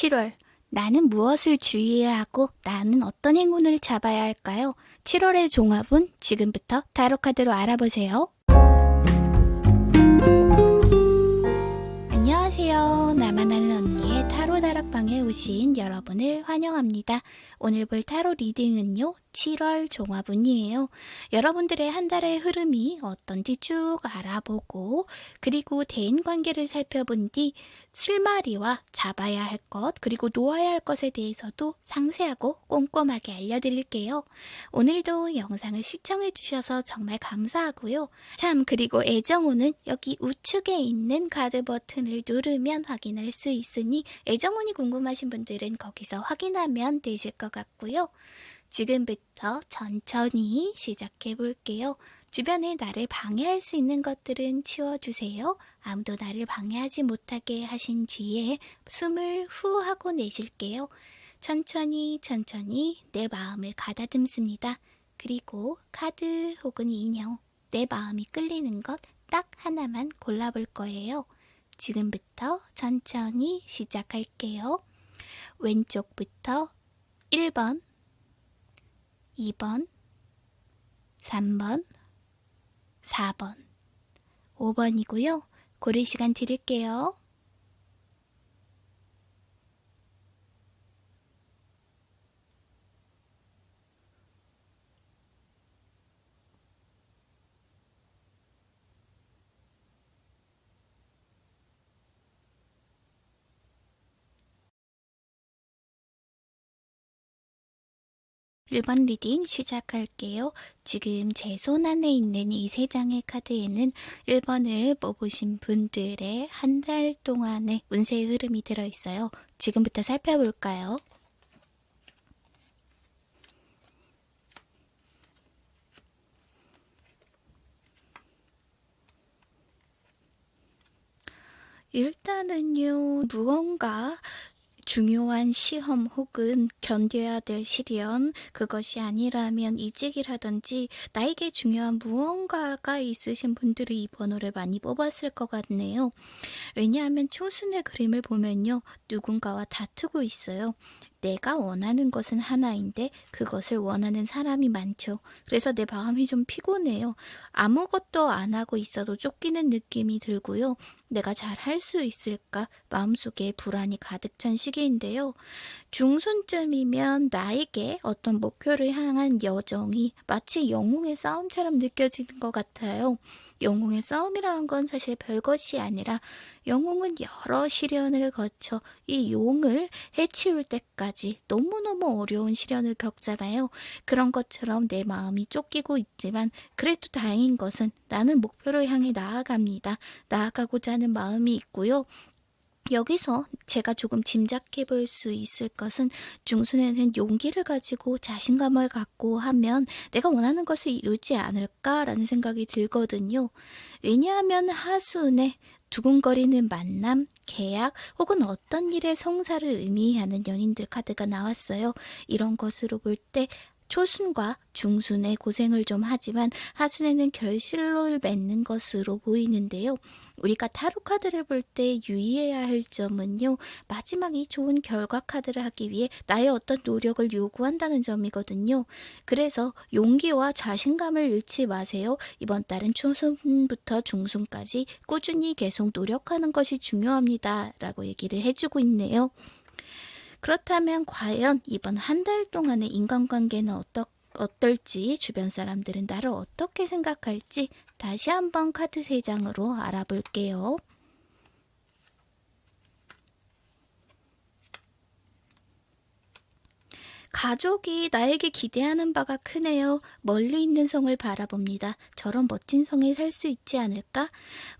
7월. 나는 무엇을 주의해야 하고 나는 어떤 행운을 잡아야 할까요? 7월의 종합은 지금부터 타로카드로 알아보세요. 안녕하세요. 나만 아는 언니의 타로 다락방에 오신 여러분을 환영합니다. 오늘 볼 타로 리딩은요. 7월 종합운이에요. 여러분들의 한 달의 흐름이 어떤지 쭉 알아보고 그리고 대인 관계를 살펴본 뒤 실마리와 잡아야 할 것 그리고 놓아야 할 것에 대해서도 상세하고 꼼꼼하게 알려드릴게요. 오늘도 영상을 시청해 주셔서 정말 감사하고요. 참 그리고 애정운은 여기 우측에 있는 카드 버튼을 누르면 확인할 수 있으니 애정운이 궁금하신 분들은 거기서 확인하면 되실 것 같고요. 지금부터 천천히 시작해 볼게요. 주변에 나를 방해할 수 있는 것들은 치워주세요. 아무도 나를 방해하지 못하게 하신 뒤에 숨을 후 하고 내쉴게요. 천천히 천천히 내 마음을 가다듬습니다. 그리고 카드 혹은 인형, 내 마음이 끌리는 것 딱 하나만 골라볼 거예요. 지금부터 천천히 시작할게요. 왼쪽부터 1번, 2번, 3번, 4번, 5번이고요. 고를 시간 드릴게요. 일번 reading 시작할게요. 지금 제 손 안에 있는 이 세 장의 카드에는 1번을 뽑으신 분들의 한 달 동안의 운세의 흐름이 들어있어요. 지금부터 살펴볼까요? 일단은요, 무언가 중요한 시험 혹은 견뎌야 될 시련, 그것이 아니라면 이직이라든지 나에게 중요한 무언가가 있으신 분들이 이 번호를 많이 뽑았을 것 같네요. 왜냐하면 초순의 그림을 보면요, 누군가와 다투고 있어요. 내가 원하는 것은 하나인데 그것을 원하는 사람이 많죠. 그래서 내 마음이 좀 피곤해요. 아무것도 안 하고 있어도 쫓기는 느낌이 들고요. 내가 잘 할 수 있을까? 마음속에 불안이 가득 찬 시기인데요. 중순쯤이면 나에게 어떤 목표를 향한 여정이 마치 영웅의 싸움처럼 느껴지는 것 같아요. 영웅의 싸움이라는 건 사실 별것이 아니라 영웅은 여러 시련을 거쳐 이 용을 해치울 때까지 너무너무 어려운 시련을 겪잖아요. 그런 것처럼 내 마음이 쫓기고 있지만 그래도 다행인 것은 나는 목표를 향해 나아갑니다. 나아가고자 하는 마음이 있고요. 여기서 제가 조금 짐작해 볼 수 있을 것은 중순에는 용기를 가지고 자신감을 갖고 하면 내가 원하는 것을 이루지 않을까라는 생각이 들거든요. 왜냐하면 하순에 두근거리는 만남, 계약 혹은 어떤 일의 성사를 의미하는 연인들 카드가 나왔어요. 이런 것으로 볼 때 초순과 중순의 고생을 좀 하지만 하순에는 결실을 맺는 것으로 보이는데요. 우리가 타로 카드를 볼 때 유의해야 할 점은요. 마지막 이 좋은 결과 카드를 하기 위해 나의 어떤 노력을 요구한다는 점이거든요. 그래서 용기와 자신감을 잃지 마세요. 이번 달은 초순부터 중순까지 꾸준히 계속 노력하는 것이 중요합니다. 라고 얘기를 해주고 있네요. 그렇다면 과연 이번 한 달 동안의 인간관계는 어떠, 어떨지 주변 사람들은 나를 어떻게 생각할지 다시 한번 카드 3장으로 알아볼게요. 가족이 나에게 기대하는 바가 크네요. 멀리 있는 성을 바라봅니다. 저런 멋진 성에 살 수 있지 않을까?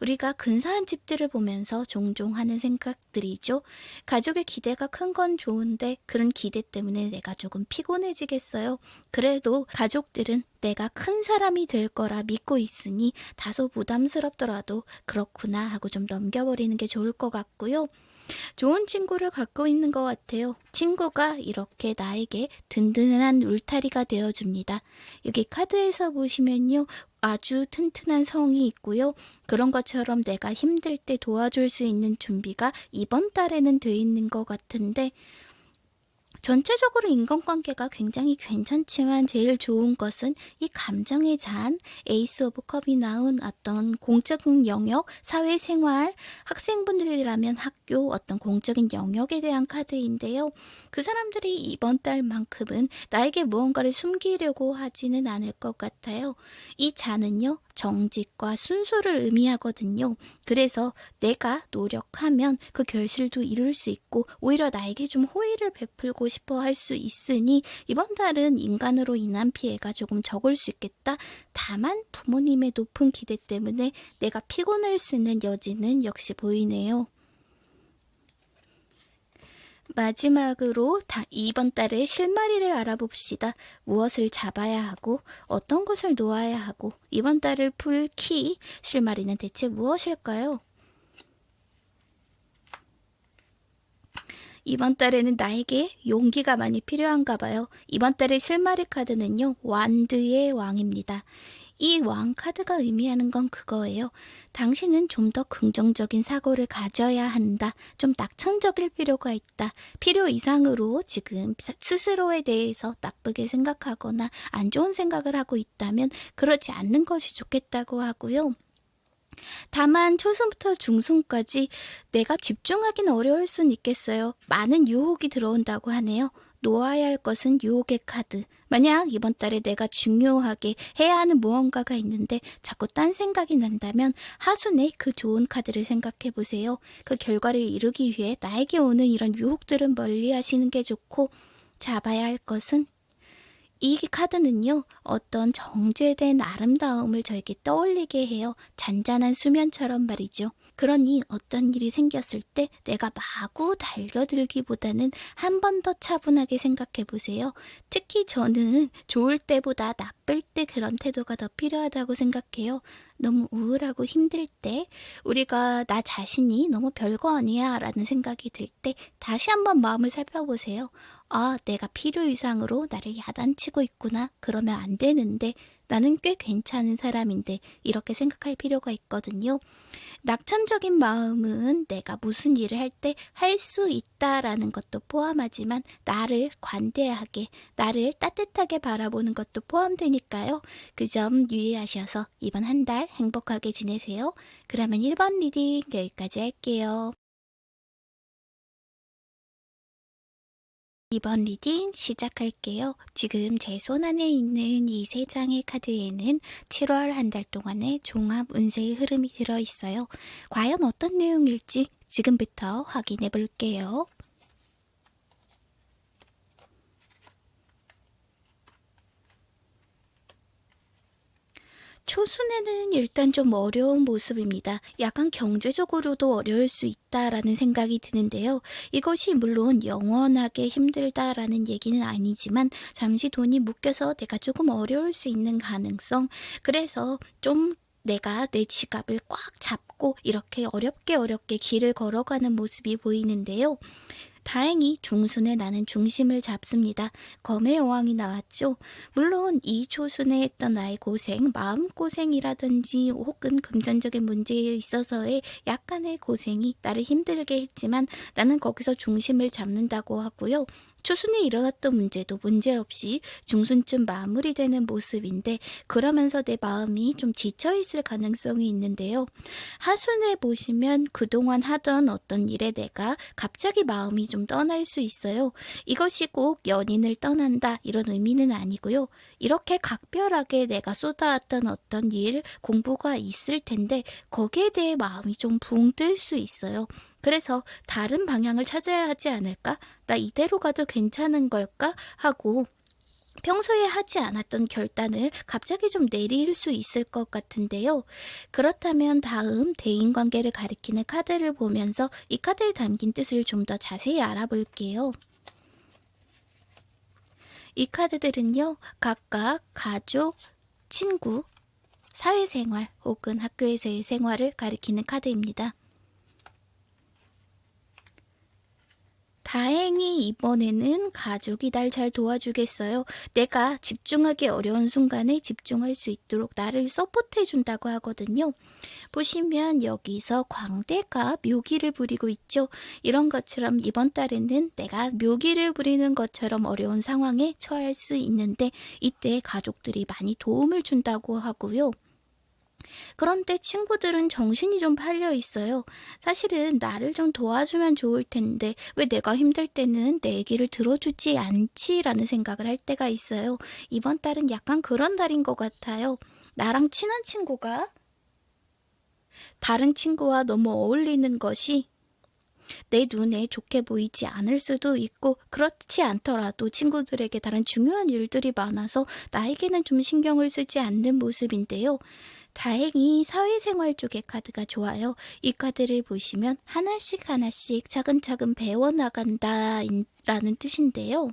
우리가 근사한 집들을 보면서 종종 하는 생각들이죠. 가족의 기대가 큰 건 좋은데 그런 기대 때문에 내가 조금 피곤해지겠어요. 그래도 가족들은 내가 큰 사람이 될 거라 믿고 있으니 다소 부담스럽더라도 그렇구나 하고 좀 넘겨버리는 게 좋을 것 같고요. 좋은 친구를 갖고 있는 것 같아요. 친구가 이렇게 나에게 든든한 울타리가 되어줍니다. 여기 카드에서 보시면요. 아주 튼튼한 성이 있고요. 그런 것처럼 내가 힘들 때 도와줄 수 있는 준비가 이번 달에는 돼 있는 것 같은데 전체적으로 인간관계가 굉장히 괜찮지만 제일 좋은 것은 이 감정의 잔, Ace of Cup이 나온 어떤 공적인 영역, 사회생활, 학생분들이라면 학교 어떤 공적인 영역에 대한 카드인데요. 그 사람들이 이번 달만큼은 나에게 무언가를 숨기려고 하지는 않을 것 같아요. 이 잔은요, 정직과 순수를 의미하거든요. 그래서 내가 노력하면 그 결실도 이룰 수 있고 오히려 나에게 좀 호의를 베풀고 싶어 할 수 있으니 이번 달은 인간으로 인한 피해가 조금 적을 수 있겠다. 다만 부모님의 높은 기대 때문에 내가 피곤을 쓰는 여지는 역시 보이네요. 마지막으로 다 이번 달의 실마리를 알아봅시다. 무엇을 잡아야 하고 어떤 것을 놓아야 하고 이번 달을 풀 키 실마리는 대체 무엇일까요? 이번 달에는 나에게 용기가 많이 필요한가 봐요. 이번 달의 실마리 카드는요. 완드의 왕입니다. 이 왕 카드가 의미하는 건 그거예요. 당신은 좀 더 긍정적인 사고를 가져야 한다. 좀 낙천적일 필요가 있다. 필요 이상으로 지금 스스로에 대해서 나쁘게 생각하거나 안 좋은 생각을 하고 있다면 그러지 않는 것이 좋겠다고 하고요. 다만 초순부터 중순까지 내가 집중하기는 어려울 순 있겠어요. 많은 유혹이 들어온다고 하네요. 놓아야 할 것은 유혹의 카드. 만약 이번 달에 내가 중요하게 해야 하는 무언가가 있는데 자꾸 딴 생각이 난다면 하순에 그 좋은 카드를 생각해 보세요. 그 결과를 이루기 위해 나에게 오는 이런 유혹들은 멀리 하시는 게 좋고 잡아야 할 것은 이 카드는요, 어떤 정제된 아름다움을 저에게 떠올리게 해요. 잔잔한 수면처럼 말이죠. 그러니 어떤 일이 생겼을 때 내가 마구 달겨들기보다는 한 번 더 차분하게 생각해 보세요. 특히 저는 좋을 때보다 나쁠 때 그런 태도가 더 필요하다고 생각해요. 너무 우울하고 힘들 때, 우리가 나 자신이 너무 별거 아니야 라는 생각이 들 때 다시 한번 마음을 살펴보세요. 아, 내가 필요 이상으로 나를 야단치고 있구나. 그러면 안 되는데 나는 꽤 괜찮은 사람인데 이렇게 생각할 필요가 있거든요. 낙천적인 마음은 내가 무슨 일을 할 때 할 수 있다라는 것도 포함하지만 나를 관대하게, 나를 따뜻하게 바라보는 것도 포함되니까요. 그 점 유의하셔서 이번 한 달 행복하게 지내세요. 그러면 1번 reading 여기까지 할게요. 이번 reading 시작할게요. 지금 제 손 안에 있는 이 세 장의 카드에는 7월 한 달 동안의 종합 운세의 흐름이 들어있어요. 과연 어떤 내용일지 지금부터 확인해 볼게요. 초순에는 일단 좀 어려운 모습입니다. 약간 경제적으로도 어려울 수 있다라는 생각이 드는데요. 이것이 물론 영원하게 힘들다라는 얘기는 아니지만 잠시 돈이 묶여서 내가 조금 어려울 수 있는 가능성. 그래서 좀 내가 내 지갑을 꽉 잡고 이렇게 어렵게 어렵게 길을 걸어가는 모습이 보이는데요. 다행히 중순에 나는 중심을 잡습니다. 검의 여왕이 나왔죠. 물론 이 초순에 했던 나의 고생, 마음고생이라든지 혹은 금전적인 문제에 있어서의 약간의 고생이 나를 힘들게 했지만 나는 거기서 중심을 잡는다고 하고요. 초순에 일어났던 문제도 문제없이 중순쯤 마무리되는 모습인데 그러면서 내 마음이 좀 지쳐있을 가능성이 있는데요. 하순에 보시면 그동안 하던 어떤 일에 내가 갑자기 마음이 좀 떠날 수 있어요. 이것이 꼭 연인을 떠난다 이런 의미는 아니고요. 이렇게 각별하게 내가 쏟아왔던 어떤 일, 공부가 있을 텐데 거기에 대해 마음이 좀 붕 뜰 수 있어요. 그래서 다른 방향을 찾아야 하지 않을까? 나 이대로 가도 괜찮은 걸까? 하고 평소에 하지 않았던 결단을 갑자기 좀 내릴 수 있을 것 같은데요. 그렇다면 다음 대인관계를 가리키는 카드를 보면서 이 카드에 담긴 뜻을 좀 더 자세히 알아볼게요. 이 카드들은요, 각각 가족, 친구, 사회생활 혹은 학교에서의 생활을 가리키는 카드입니다. 다행히 이번에는 가족이 날 잘 도와주겠어요. 내가 집중하기 어려운 순간에 집중할 수 있도록 나를 서포트해 준다고 하거든요. 보시면 여기서 광대가 묘기를 부리고 있죠. 이런 것처럼 이번 달에는 내가 묘기를 부리는 것처럼 어려운 상황에 처할 수 있는데 이때 가족들이 많이 도움을 준다고 하고요. 그런데 친구들은 정신이 좀 팔려 있어요. 사실은 나를 좀 도와주면 좋을 텐데 왜 내가 힘들 때는 내 얘기를 들어주지 않지라는 생각을 할 때가 있어요. 이번 달은 약간 그런 달인 것 같아요. 나랑 친한 친구가 다른 친구와 너무 어울리는 것이 내 눈에 좋게 보이지 않을 수도 있고 그렇지 않더라도 친구들에게 다른 중요한 일들이 많아서 나에게는 좀 신경을 쓰지 않는 모습인데요. 다행히 사회생활 쪽의 카드가 좋아요. 이 카드를 보시면 하나씩 하나씩 차근차근 배워나간다 라는 뜻인데요.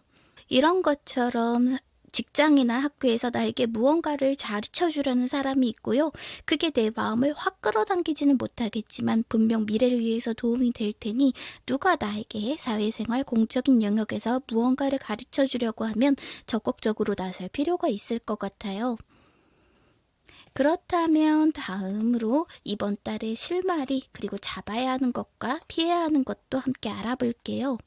이런 것처럼 직장이나 학교에서 나에게 무언가를 가르쳐 주려는 사람이 있고요. 그게 내 마음을 확 끌어당기지는 못하겠지만 분명 미래를 위해서 도움이 될 테니 누가 나에게 사회생활 공적인 영역에서 무언가를 가르쳐 주려고 하면 적극적으로 나설 필요가 있을 것 같아요. 그렇다면 다음으로 이번 달의 실마리 그리고 잡아야 하는 것과 피해야 하는 것도 함께 알아볼게요.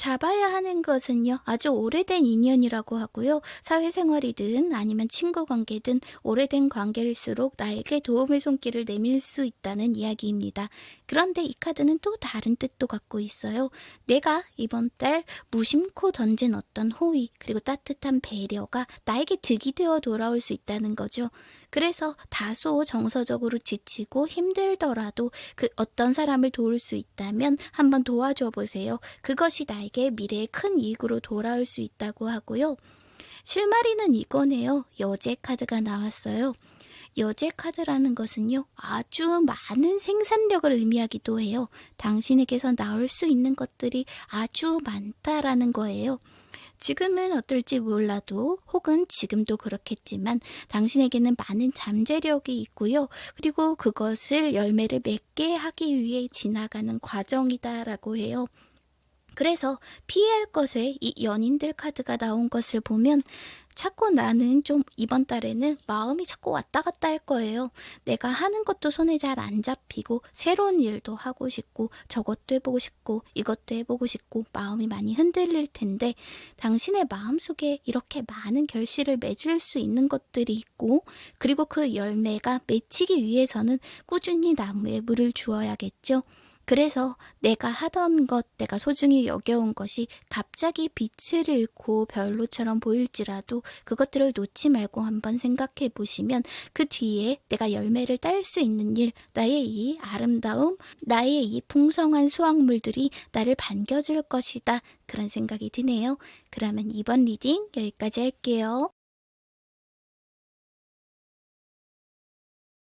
잡아야 하는 것은요, 아주 오래된 인연이라고 하고요. 사회생활이든 아니면 친구 관계든 오래된 관계일수록 나에게 도움의 손길을 내밀 수 있다는 이야기입니다. 그런데 이 카드는 또 다른 뜻도 갖고 있어요. 내가 이번 달 무심코 던진 어떤 호의, 그리고 따뜻한 배려가 나에게 득이 되어 돌아올 수 있다는 거죠. 그래서 다소 정서적으로 지치고 힘들더라도 그 어떤 사람을 도울 수 있다면 한번 도와줘 보세요. 그것이 나에게 미래에 큰 이익으로 돌아올 수 있다고 하고요. 실마리는 이거네요. 여제 카드가 나왔어요. 여제 카드라는 것은요, 아주 많은 생산력을 의미하기도 해요. 당신에게서 나올 수 있는 것들이 아주 많다라는 거예요. 지금은 어떨지 몰라도 혹은 지금도 그렇겠지만 당신에게는 많은 잠재력이 있고요. 그리고 그것을 열매를 맺게 하기 위해 지나가는 과정이다라고 해요. 그래서 피할 것에 이 연인들 카드가 나온 것을 보면 자꾸 나는 좀 이번 달에는 마음이 자꾸 왔다 갔다 할 거예요. 내가 하는 것도 손에 잘 안 잡히고 새로운 일도 하고 싶고 저것도 해보고 싶고 이것도 해보고 싶고 마음이 많이 흔들릴 텐데 당신의 마음속에 이렇게 많은 결실을 맺을 수 있는 것들이 있고 그리고 그 열매가 맺히기 위해서는 꾸준히 나무에 물을 주어야겠죠. 그래서 내가 하던 것, 내가 소중히 여겨온 것이 갑자기 빛을 잃고 별로처럼 보일지라도 그것들을 놓지 말고 한번 생각해 보시면 그 뒤에 내가 열매를 딸 수 있는 일, 나의 이 아름다움, 나의 이 풍성한 수확물들이 나를 반겨줄 것이다. 그런 생각이 드네요. 그러면 이번 reading 여기까지 할게요.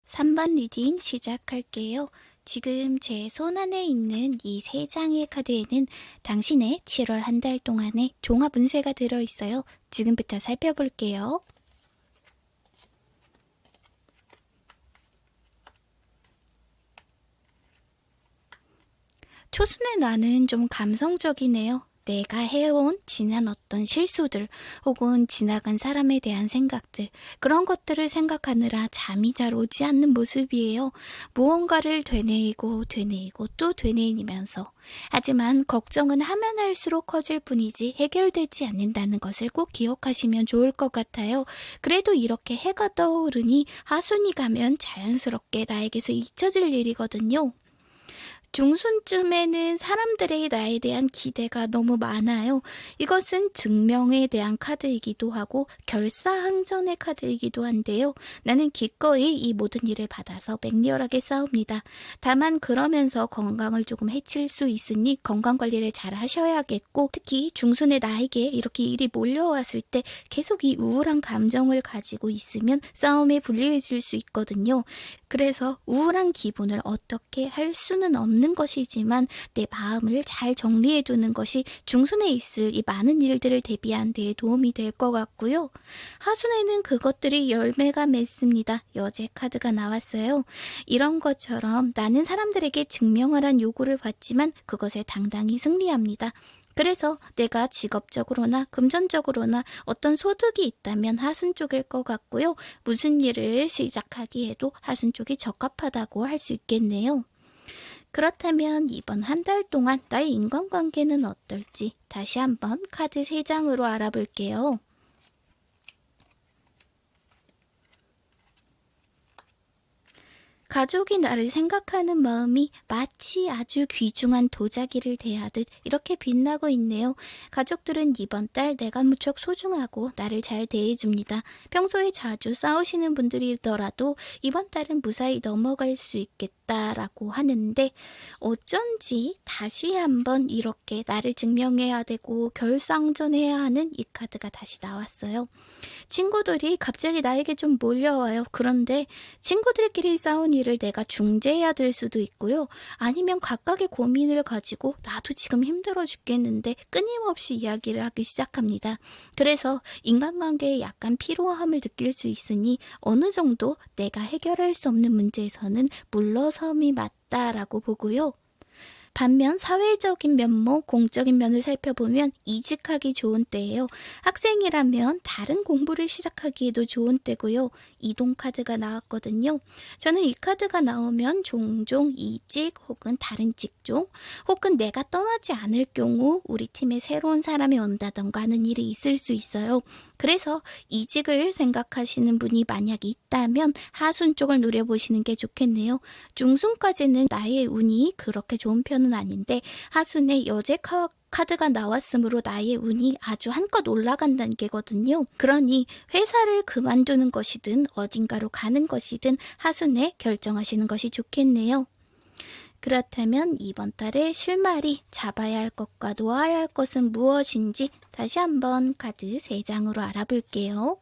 3번 reading 시작할게요. 지금 제 손 안에 있는 이 세 장의 카드에는 당신의 7월 한 달 동안의 종합 운세가 들어있어요. 지금부터 살펴볼게요. 초순의 나는 좀 감성적이네요. 내가 해온 지난 어떤 실수들 혹은 지나간 사람에 대한 생각들 그런 것들을 생각하느라 잠이 잘 오지 않는 모습이에요. 무언가를 되뇌이고 되뇌이고 또 되뇌이면서 하지만 걱정은 하면 할수록 커질 뿐이지 해결되지 않는다는 것을 꼭 기억하시면 좋을 것 같아요. 그래도 이렇게 해가 떠오르니 하순이 가면 자연스럽게 나에게서 잊혀질 일이거든요. 중순쯤에는 사람들의 나에 대한 기대가 너무 많아요. 이것은 증명에 대한 카드이기도 하고 결사항전의 카드이기도 한데요. 나는 기꺼이 이 모든 일을 받아서 맹렬하게 싸웁니다. 다만 그러면서 건강을 조금 해칠 수 있으니 건강관리를 잘 하셔야겠고 특히 중순의 나에게 이렇게 일이 몰려왔을 때 계속 이 우울한 감정을 가지고 있으면 싸움에 불리해질 수 있거든요. 그래서 우울한 기분을 어떻게 할 수는 없는 없는 것이지만 내 마음을 잘 정리해두는 것이 중순에 있을 이 많은 일들을 대비한 데 도움이 될 것 같고요. 하순에는 그것들이 열매가 맺습니다. 여제 카드가 나왔어요. 이런 것처럼 나는 사람들에게 증명하란 요구를 받지만 그것에 당당히 승리합니다. 그래서 내가 직업적으로나 금전적으로나 어떤 소득이 있다면 하순 쪽일 것 같고요. 무슨 일을 시작하기에도 하순 쪽이 적합하다고 할 수 있겠네요. 그렇다면 이번 한 달 동안 나의 인간관계는 어떨지 다시 한번 카드 3장으로 알아볼게요. 가족이 나를 생각하는 마음이 마치 아주 귀중한 도자기를 대하듯 이렇게 빛나고 있네요. 가족들은 이번 달 내가 무척 소중하고 나를 잘 대해줍니다. 평소에 자주 싸우시는 분들이더라도 이번 달은 무사히 넘어갈 수 있겠다라고 하는데 어쩐지 다시 한번 이렇게 나를 증명해야 되고 결상전해야 하는 이 카드가 다시 나왔어요. 친구들이 갑자기 나에게 좀 몰려와요. 그런데 친구들끼리 싸운 일을 내가 중재해야 될 수도 있고요. 아니면 각각의 고민을 가지고 나도 지금 힘들어 죽겠는데 끊임없이 이야기를 하기 시작합니다. 그래서 인간관계에 약간 피로함을 느낄 수 있으니 어느 정도 내가 해결할 수 없는 문제에서는 물러섬이 맞다라고 보고요. 반면 사회적인 면모, 공적인 면을 살펴보면 이직하기 좋은 때예요. 학생이라면 다른 공부를 시작하기에도 좋은 때고요. 이동 카드가 나왔거든요. 저는 이 카드가 나오면 종종 이직 혹은 다른 직종 혹은 내가 떠나지 않을 경우 우리 팀에 새로운 사람이 온다던가 하는 일이 있을 수 있어요. 그래서 이직을 생각하시는 분이 만약 있다면 하순 쪽을 노려보시는 게 좋겠네요. 중순까지는 나의 운이 그렇게 좋은 편은 아닌데 하순에 여제 카드가 나왔으므로 나의 운이 아주 한껏 올라간 단계거든요. 그러니 회사를 그만두는 것이든 어딘가로 가는 것이든 하순에 결정하시는 것이 좋겠네요. 그렇다면 이번 달에 실마리 잡아야 할 것과 놓아야 할 것은 무엇인지 다시 한번 카드 3장으로 알아볼게요.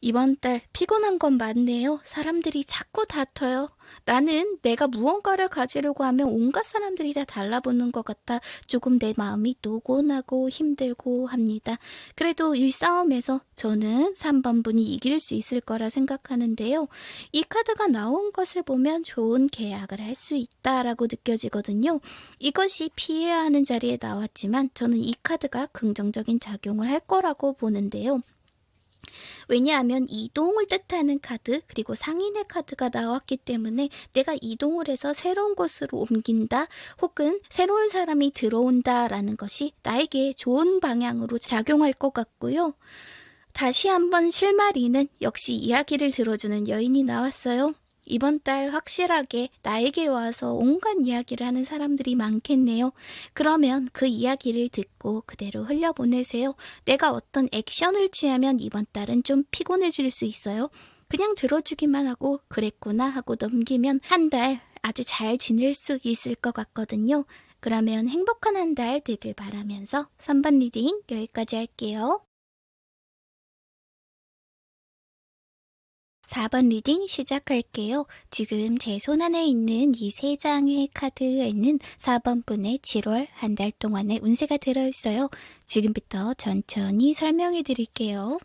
이번 달 피곤한 건 맞네요. 사람들이 자꾸 다퉈요. 나는 내가 무언가를 가지려고 하면 온갖 사람들이 다 달라붙는 것 같아 조금 내 마음이 노곤하고 힘들고 합니다. 그래도 이 싸움에서 저는 3번 분이 이길 수 있을 거라 생각하는데요. 이 카드가 나온 것을 보면 좋은 계약을 할 수 있다라고 느껴지거든요. 이것이 피해야 하는 자리에 나왔지만 저는 이 카드가 긍정적인 작용을 할 거라고 보는데요. 왜냐하면 이동을 뜻하는 카드 그리고 상인의 카드가 나왔기 때문에 내가 이동을 해서 새로운 곳으로 옮긴다 혹은 새로운 사람이 들어온다 라는 것이 나에게 좋은 방향으로 작용할 것 같고요. 다시 한번 실마리는 역시 이야기를 들어주는 여인이 나왔어요. 이번 달 확실하게 나에게 와서 온갖 이야기를 하는 사람들이 많겠네요. 그러면 그 이야기를 듣고 그대로 흘려보내세요. 내가 어떤 액션을 취하면 이번 달은 좀 피곤해질 수 있어요. 그냥 들어주기만 하고 그랬구나 하고 넘기면 한 달 아주 잘 지낼 수 있을 것 같거든요. 그러면 행복한 한 달 되길 바라면서 3번 reading 여기까지 할게요. 4번 reading 시작할게요. 지금 제 손 안에 있는 이 세 장의 카드에는 4번 분의 7월 한 달 동안의 운세가 들어있어요. 지금부터 천천히 설명해 드릴게요.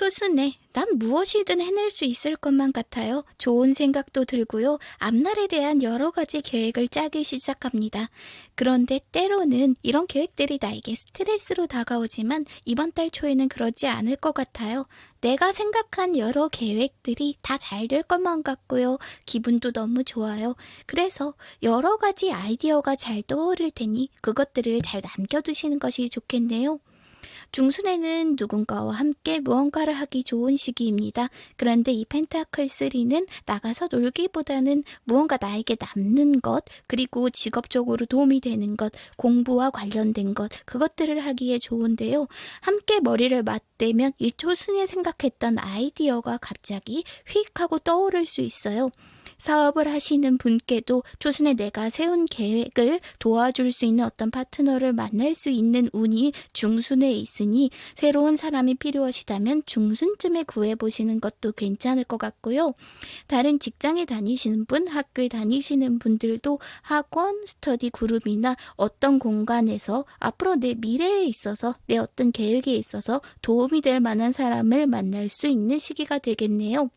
초순에 난 무엇이든 해낼 수 있을 것만 같아요. 좋은 생각도 들고요. 앞날에 대한 여러 가지 계획을 짜기 시작합니다. 그런데 때로는 이런 계획들이 나에게 스트레스로 다가오지만 이번 달 초에는 그러지 않을 것 같아요. 내가 생각한 여러 계획들이 다 잘 될 것만 같고요. 기분도 너무 좋아요. 그래서 여러 가지 아이디어가 잘 떠오를 테니 그것들을 잘 남겨두시는 것이 좋겠네요. 중순에는 누군가와 함께 무언가를 하기 좋은 시기입니다. 그런데 이 펜타클 3는 나가서 놀기보다는 무언가 나에게 남는 것, 그리고 직업적으로 도움이 되는 것, 공부와 관련된 것, 그것들을 하기에 좋은데요. 함께 머리를 맞대면 이 초순에 생각했던 아이디어가 갑자기 휙 하고 떠오를 수 있어요. 사업을 하시는 분께도 초순에 내가 세운 계획을 도와줄 수 있는 어떤 파트너를 만날 수 있는 운이 중순에 있으니 새로운 사람이 필요하시다면 중순쯤에 구해보시는 것도 괜찮을 것 같고요. 다른 직장에 다니시는 분, 학교에 다니시는 분들도 학원, 스터디 그룹이나 어떤 공간에서 앞으로 내 미래에 있어서 내 어떤 계획에 있어서 도움이 될 만한 사람을 만날 수 있는 시기가 되겠네요.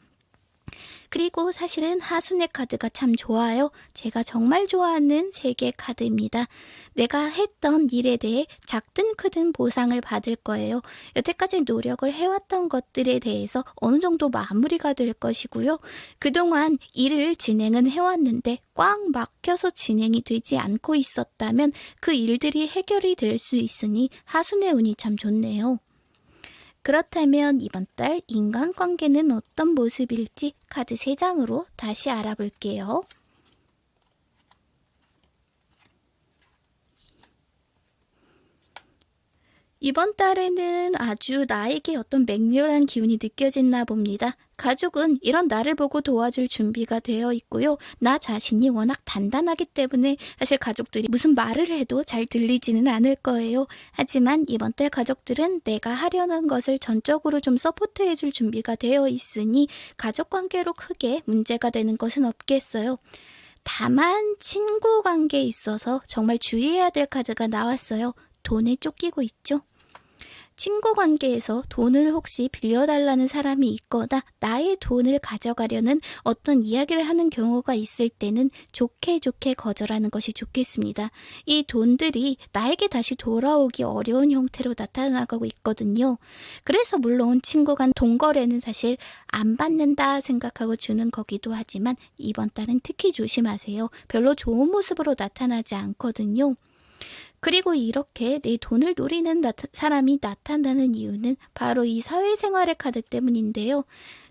그리고 사실은 하순의 카드가 참 좋아요. 제가 정말 좋아하는 세계 카드입니다. 내가 했던 일에 대해 작든 크든 보상을 받을 거예요. 여태까지 노력을 해왔던 것들에 대해서 어느 정도 마무리가 될 것이고요. 그동안 일을 진행은 해왔는데 꽉 막혀서 진행이 되지 않고 있었다면 그 일들이 해결이 될 수 있으니 하순의 운이 참 좋네요. 그렇다면 이번 달 인간관계는 어떤 모습일지 카드 3장으로 다시 알아볼게요. 이번 달에는 아주 나에게 어떤 맹렬한 기운이 느껴졌나 봅니다. 가족은 이런 나를 보고 도와줄 준비가 되어 있고요. 나 자신이 워낙 단단하기 때문에 사실 가족들이 무슨 말을 해도 잘 들리지는 않을 거예요. 하지만 이번 달 가족들은 내가 하려는 것을 전적으로 좀 서포트해 줄 준비가 되어 있으니 가족 관계로 크게 문제가 되는 것은 없겠어요. 다만 친구 관계에 있어서 정말 주의해야 될 카드가 나왔어요. 돈에 쫓기고 있죠. 친구 관계에서 돈을 혹시 빌려달라는 사람이 있거나 나의 돈을 가져가려는 어떤 이야기를 하는 경우가 있을 때는 좋게 좋게 거절하는 것이 좋겠습니다. 이 돈들이 나에게 다시 돌아오기 어려운 형태로 나타나고 있거든요. 그래서 물론 친구 간 돈거래는 사실 안 받는다 생각하고 주는 거기도 하지만 이번 달은 특히 조심하세요. 별로 좋은 모습으로 나타나지 않거든요. 그리고 이렇게 내 돈을 노리는 나타, 사람이 나타나는 이유는 바로 이 사회생활의 카드 때문인데요.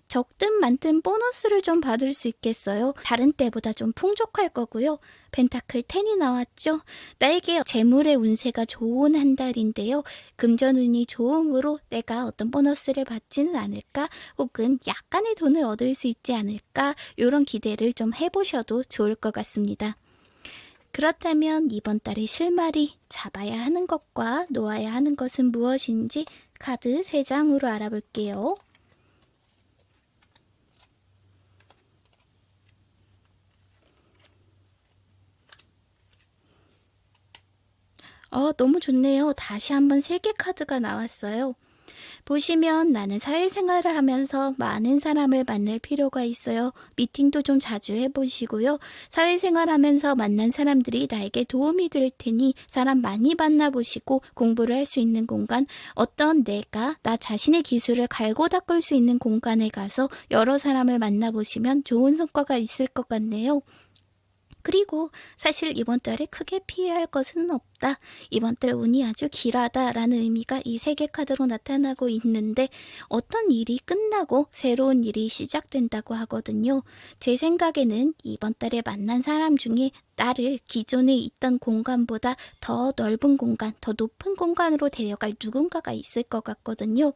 적든 많든 보너스를 좀 받을 수 있겠어요. 다른 때보다 좀 풍족할 거고요. 펜타클 10이 나왔죠. 나에게 재물의 운세가 좋은 한 달인데요. 금전운이 좋음으로 내가 어떤 보너스를 받지는 않을까? 혹은 약간의 돈을 얻을 수 있지 않을까? 이런 기대를 좀 해보셔도 좋을 것 같습니다. 그렇다면 이번 달의 실마리 잡아야 하는 것과 놓아야 하는 것은 무엇인지 카드 3장으로 알아볼게요. 어, 너무 좋네요. 다시 한번 3개 카드가 나왔어요. 보시면 나는 사회생활을 하면서 많은 사람을 만날 필요가 있어요. 미팅도 좀 자주 해보시고요. 사회생활 하면서 만난 사람들이 나에게 도움이 될 테니 사람 많이 만나보시고 공부를 할 수 있는 공간, 어떤 내가 나 자신의 기술을 갈고 닦을 수 있는 공간에 가서 여러 사람을 만나보시면 좋은 성과가 있을 것 같네요. 그리고 사실 이번 달에 크게 피해할 것은 없다. 이번 달 운이 아주 길하다라는 의미가 이 세 개 카드로 나타나고 있는데 어떤 일이 끝나고 새로운 일이 시작된다고 하거든요. 제 생각에는 이번 달에 만난 사람 중에 나를 기존에 있던 공간보다 더 넓은 공간, 더 높은 공간으로 데려갈 누군가가 있을 것 같거든요.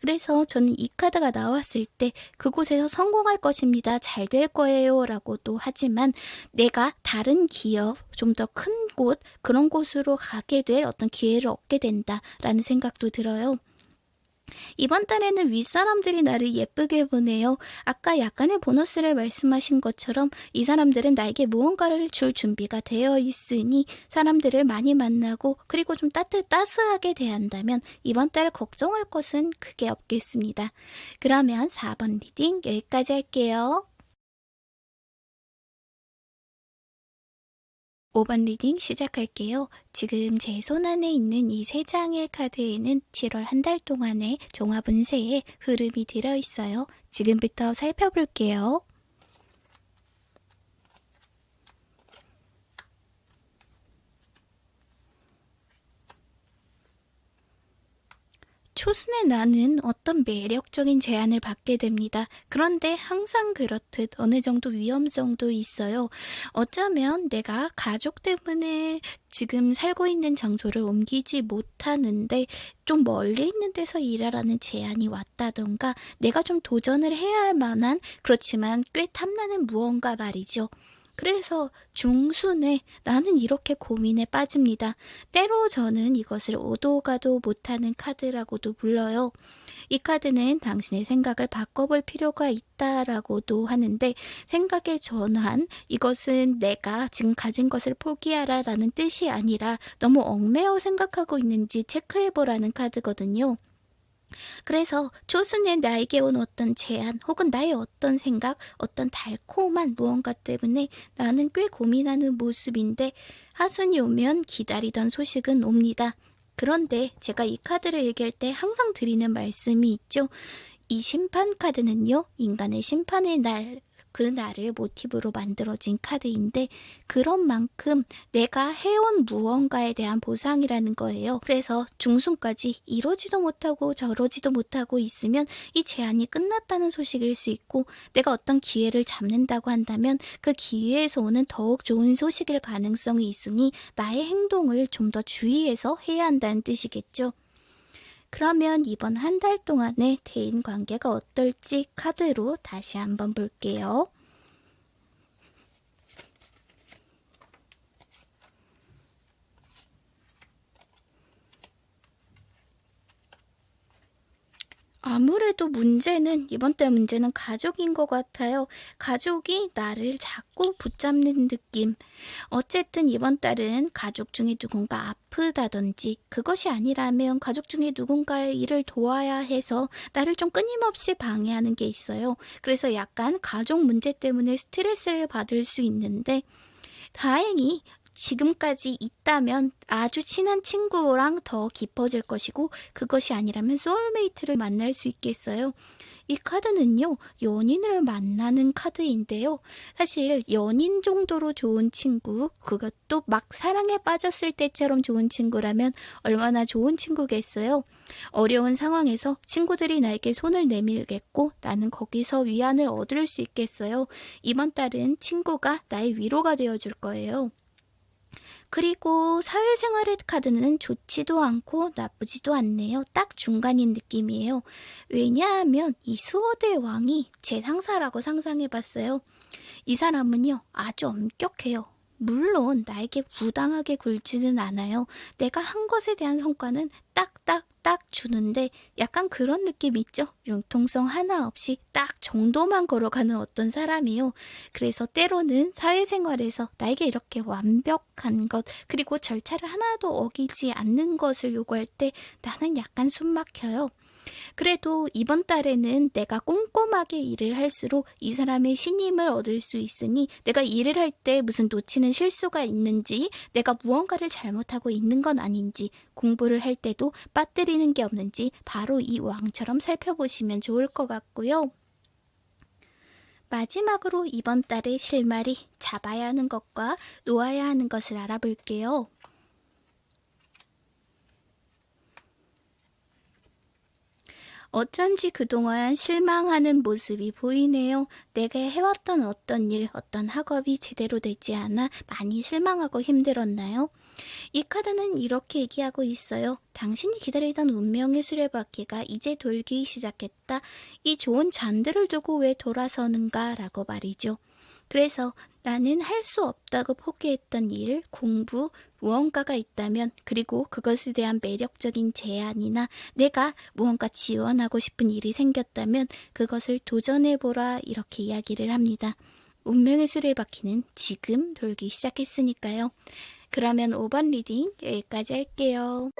그래서 저는 이 카드가 나왔을 때 그곳에서 성공할 것입니다. 잘 될 거예요. 라고도 하지만 내가 다른 기업, 좀 더 큰 곳, 그런 곳으로 가게 될 어떤 기회를 얻게 된다라는 생각도 들어요. 이번 달에는 윗사람들이 나를 예쁘게 보네요. 아까 약간의 보너스를 말씀하신 것처럼 이 사람들은 나에게 무언가를 줄 준비가 되어 있으니 사람들을 많이 만나고 그리고 좀 따뜻, 따스하게 대한다면 이번 달 걱정할 것은 크게 없겠습니다. 그러면 4번 reading 여기까지 할게요. 5번 reading 시작할게요. 지금 제 손 안에 있는 이 세 장의 카드에는 7월 한 달 동안의 종합 운세의 흐름이 들어있어요. 지금부터 살펴볼게요. 초순의 나는 어떤 매력적인 제안을 받게 됩니다. 그런데 항상 그렇듯 어느 정도 위험성도 있어요. 어쩌면 내가 가족 때문에 지금 살고 있는 장소를 옮기지 못하는데 좀 멀리 있는 데서 일하라는 제안이 왔다던가 내가 좀 도전을 해야 할 만한 그렇지만 꽤 탐나는 무언가 말이죠. 그래서 중순에 나는 이렇게 고민에 빠집니다. 때로 저는 이것을 오도 가도 못하는 카드라고도 불러요. 이 카드는 당신의 생각을 바꿔볼 필요가 있다라고도 하는데 생각의 전환, 이것은 내가 지금 가진 것을 포기하라 라는 뜻이 아니라 너무 얽매여 생각하고 있는지 체크해보라는 카드거든요. 그래서 초순에 나에게 온 어떤 제안 혹은 나의 어떤 생각, 어떤 달콤한 무언가 때문에 나는 꽤 고민하는 모습인데 하순이 오면 기다리던 소식은 옵니다. 그런데 제가 이 카드를 얘기할 때 항상 드리는 말씀이 있죠. 이 심판 카드는요, 인간의 심판의 날, 그 날을 모티브로 만들어진 카드인데 그런 만큼 내가 해온 무언가에 대한 보상이라는 거예요. 그래서 중순까지 이러지도 못하고 저러지도 못하고 있으면 이 제한이 끝났다는 소식일 수 있고 내가 어떤 기회를 잡는다고 한다면 그 기회에서 오는 더욱 좋은 소식일 가능성이 있으니 나의 행동을 좀 더 주의해서 해야 한다는 뜻이겠죠. 그러면 이번 한 달 동안의 대인 관계가 어떨지 카드로 다시 한번 볼게요. 아무래도 문제는 이번 달 문제는 가족인 것 같아요. 가족이 나를 자꾸 붙잡는 느낌. 어쨌든 이번 달은 가족 중에 누군가 아프다든지 그것이 아니라면 가족 중에 누군가의 일을 도와야 해서 나를 좀 끊임없이 방해하는 게 있어요. 그래서 약간 가족 문제 때문에 스트레스를 받을 수 있는데 다행히 지금까지 있다면 아주 친한 친구랑 더 깊어질 것이고 그것이 아니라면 소울메이트를 만날 수 있겠어요. 이 카드는요, 연인을 만나는 카드인데요. 사실 연인 정도로 좋은 친구, 그것도 막 사랑에 빠졌을 때처럼 좋은 친구라면 얼마나 좋은 친구겠어요. 어려운 상황에서 친구들이 나에게 손을 내밀겠고 나는 거기서 위안을 얻을 수 있겠어요. 이번 달은 친구가 나의 위로가 되어줄 거예요. 그리고 사회생활의 카드는 좋지도 않고 나쁘지도 않네요. 딱 중간인 느낌이에요. 왜냐하면 이 수호대 왕이 제 상사라고 상상해봤어요. 이 사람은요, 아주 엄격해요. 물론 나에게 부당하게 굴지는 않아요. 내가 한 것에 대한 성과는 딱딱딱 주는데 약간 그런 느낌 있죠? 융통성 하나 없이 딱 정도만 걸어가는 어떤 사람이요. 그래서 때로는 사회생활에서 나에게 이렇게 완벽한 것 그리고 절차를 하나도 어기지 않는 것을 요구할 때 나는 약간 숨 막혀요. 그래도 이번 달에는 내가 꼼꼼하게 일을 할수록 이 사람의 신임을 얻을 수 있으니 내가 일을 할 때 무슨 놓치는 실수가 있는지 내가 무언가를 잘못하고 있는 건 아닌지 공부를 할 때도 빠뜨리는 게 없는지 바로 이 왕처럼 살펴보시면 좋을 것 같고요. 마지막으로 이번 달의 실마리 잡아야 하는 것과 놓아야 하는 것을 알아볼게요. 어쩐지 그동안 실망하는 모습이 보이네요. 내가 해왔던 어떤 일, 어떤 학업이 제대로 되지 않아 많이 실망하고 힘들었나요? 이 카드는 이렇게 얘기하고 있어요. 당신이 기다리던 운명의 수레바퀴가 이제 돌기 시작했다. 이 좋은 잔들을 두고 왜 돌아서는가? 라고 말이죠. 그래서 나는 할 수 없다고 포기했던 일, 공부, 무언가가 있다면 그리고 그것에 대한 매력적인 제안이나 내가 무언가 지원하고 싶은 일이 생겼다면 그것을 도전해보라 이렇게 이야기를 합니다. 운명의 수레 바퀴는 지금 돌기 시작했으니까요. 그러면 5번 reading 여기까지 할게요.